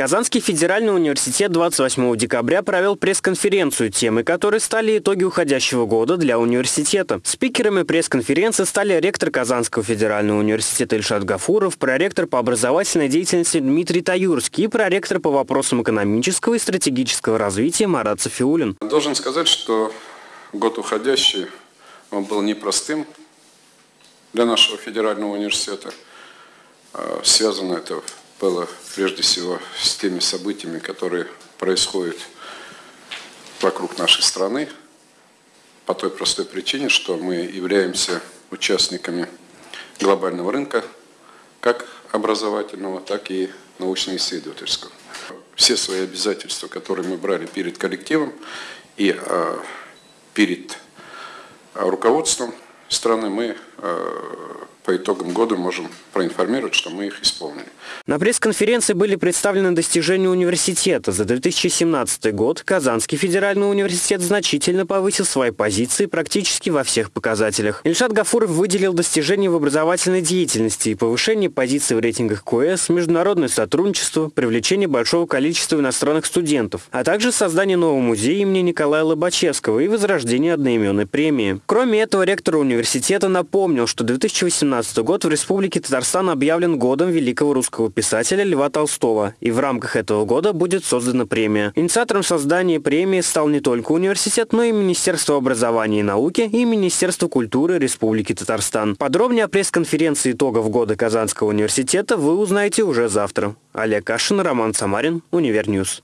Казанский федеральный университет 28 декабря провел пресс-конференцию, темой которой стали итоги уходящего года для университета. Спикерами пресс-конференции стали ректор Казанского федерального университета Ильшат Гафуров, проректор по образовательной деятельности Дмитрий Таюрский и проректор по вопросам экономического и стратегического развития Марат Софиулин. Должен сказать, что год уходящий он был непростым для нашего федерального университета. А, связано это было прежде всего с теми событиями, которые происходят вокруг нашей страны, по той простой причине, что мы являемся участниками глобального рынка, как образовательного, так и научно-исследовательского. Все свои обязательства, которые мы брали перед коллективом и э, перед руководством страны, мы э, по итогам года можем проинформировать, что мы их исполнили. На пресс-конференции были представлены достижения университета. За 2017 год Казанский федеральный университет значительно повысил свои позиции практически во всех показателях. Ильшат Гафуров выделил достижения в образовательной деятельности и повышение позиций в рейтингах КОЭС, международное сотрудничество, привлечение большого количества иностранных студентов, а также создание нового музея имени Николая Лобачевского и возрождение одноименной премии. Кроме этого, ректор университета напомнил, что 2018 год в Республике Татарстан объявлен годом великого русского писателя Льва Толстого, и в рамках этого года будет создана премия. Инициатором создания премии стал не только университет, но и Министерство образования и науки и Министерство культуры Республики Татарстан. Подробнее о пресс-конференции итогов года Казанского университета вы узнаете уже завтра. Олег Кашин, Роман Самарин, Univer News.